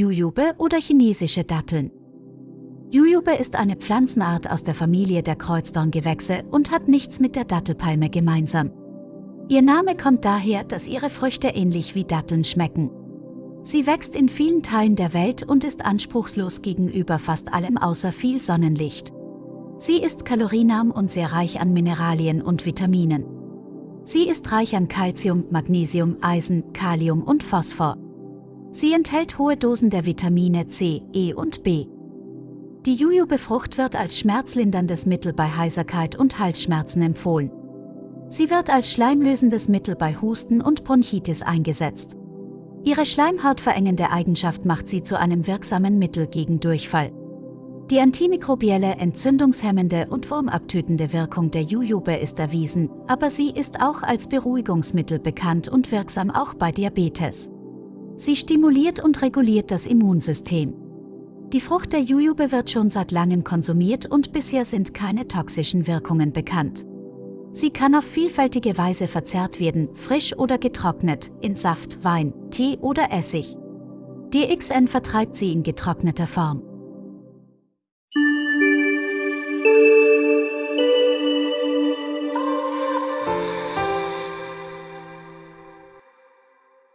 Jujube oder chinesische Datteln. Jujube ist eine Pflanzenart aus der Familie der Kreuzdorngewächse und hat nichts mit der Dattelpalme gemeinsam. Ihr Name kommt daher, dass ihre Früchte ähnlich wie Datteln schmecken. Sie wächst in vielen Teilen der Welt und ist anspruchslos gegenüber fast allem außer viel Sonnenlicht. Sie ist kalorienarm und sehr reich an Mineralien und Vitaminen. Sie ist reich an Calcium, Magnesium, Eisen, Kalium und Phosphor. Sie enthält hohe Dosen der Vitamine C, E und B. Die Jujube-Frucht wird als schmerzlinderndes Mittel bei Heiserkeit und Halsschmerzen empfohlen. Sie wird als schleimlösendes Mittel bei Husten und Bronchitis eingesetzt. Ihre schleimhautverengende Eigenschaft macht sie zu einem wirksamen Mittel gegen Durchfall. Die antimikrobielle, entzündungshemmende und wurmabtötende Wirkung der Jujube ist erwiesen, aber sie ist auch als Beruhigungsmittel bekannt und wirksam auch bei Diabetes. Sie stimuliert und reguliert das Immunsystem. Die Frucht der Jujube wird schon seit langem konsumiert und bisher sind keine toxischen Wirkungen bekannt. Sie kann auf vielfältige Weise verzehrt werden, frisch oder getrocknet, in Saft, Wein, Tee oder Essig. DXN vertreibt sie in getrockneter Form.